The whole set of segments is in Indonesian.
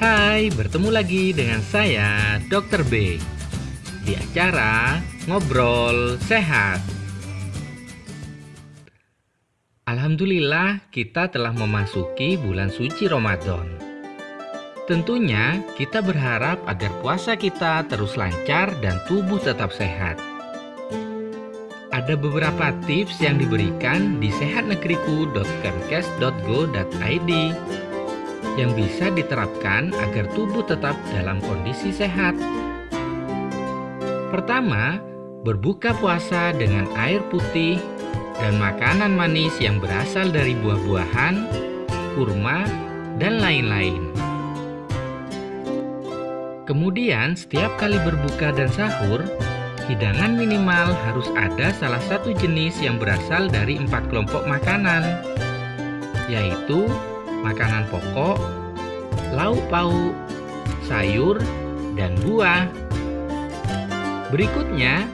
Hai, bertemu lagi dengan saya, Dr. B. Di acara Ngobrol Sehat. Alhamdulillah, kita telah memasuki bulan suci Ramadan. Tentunya, kita berharap agar puasa kita terus lancar dan tubuh tetap sehat. Ada beberapa tips yang diberikan di sehatnegeriku.kemkes.go.id yang bisa diterapkan agar tubuh tetap dalam kondisi sehat. Pertama, berbuka puasa dengan air putih dan makanan manis yang berasal dari buah-buahan, kurma, dan lain-lain. Kemudian, setiap kali berbuka dan sahur, hidangan minimal harus ada salah satu jenis yang berasal dari empat kelompok makanan, yaitu makanan pokok, lauk pauk, sayur, dan buah. Berikutnya,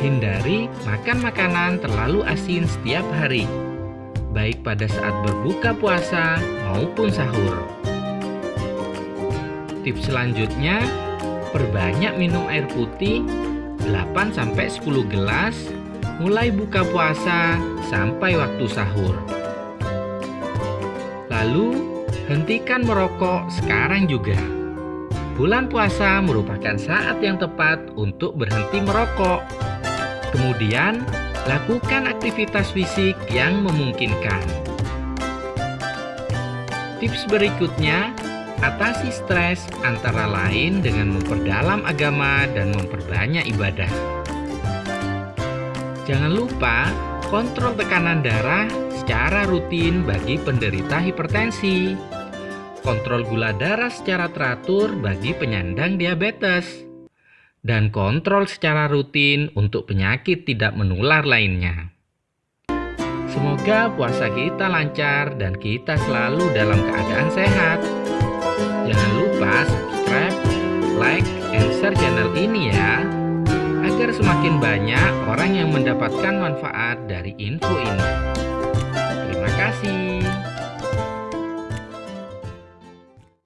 hindari makan makanan terlalu asin setiap hari, baik pada saat berbuka puasa maupun sahur. Tips selanjutnya, perbanyak minum air putih 8-10 gelas mulai buka puasa sampai waktu sahur. Lalu, hentikan merokok sekarang juga. Bulan puasa merupakan saat yang tepat untuk berhenti merokok. Kemudian, lakukan aktivitas fisik yang memungkinkan. Tips berikutnya, atasi stres antara lain dengan memperdalam agama dan memperbanyak ibadah. Jangan lupa kontrol tekanan darah secara rutin bagi penderita hipertensi. Kontrol gula darah secara teratur bagi penyandang diabetes. Dan kontrol secara rutin untuk penyakit tidak menular lainnya. Semoga puasa kita lancar dan kita selalu dalam keadaan sehat. Jangan lupa subscribe, like, and share channel ini ya agar semakin banyak orang yang mendapatkan manfaat dari info ini kasih.